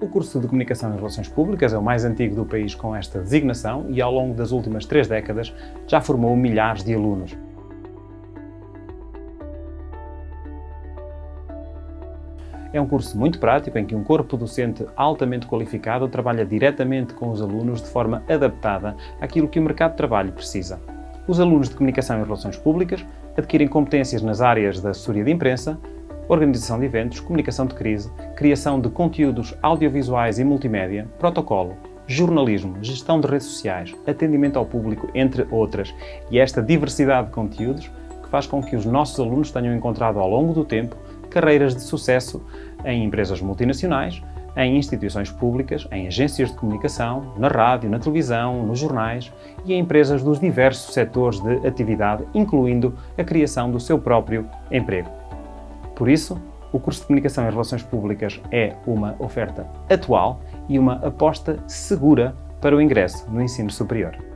O curso de Comunicação e Relações Públicas é o mais antigo do país com esta designação e ao longo das últimas três décadas já formou milhares de alunos. É um curso muito prático em que um corpo docente altamente qualificado trabalha diretamente com os alunos de forma adaptada àquilo que o mercado de trabalho precisa. Os alunos de Comunicação e Relações Públicas adquirem competências nas áreas da assessoria de imprensa, organização de eventos, comunicação de crise, criação de conteúdos audiovisuais e multimédia, protocolo, jornalismo, gestão de redes sociais, atendimento ao público, entre outras. E esta diversidade de conteúdos que faz com que os nossos alunos tenham encontrado ao longo do tempo carreiras de sucesso em empresas multinacionais, em instituições públicas, em agências de comunicação, na rádio, na televisão, nos jornais e em empresas dos diversos setores de atividade, incluindo a criação do seu próprio emprego. Por isso, o curso de Comunicação e Relações Públicas é uma oferta atual e uma aposta segura para o ingresso no ensino superior.